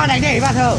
anh đánh để bà thở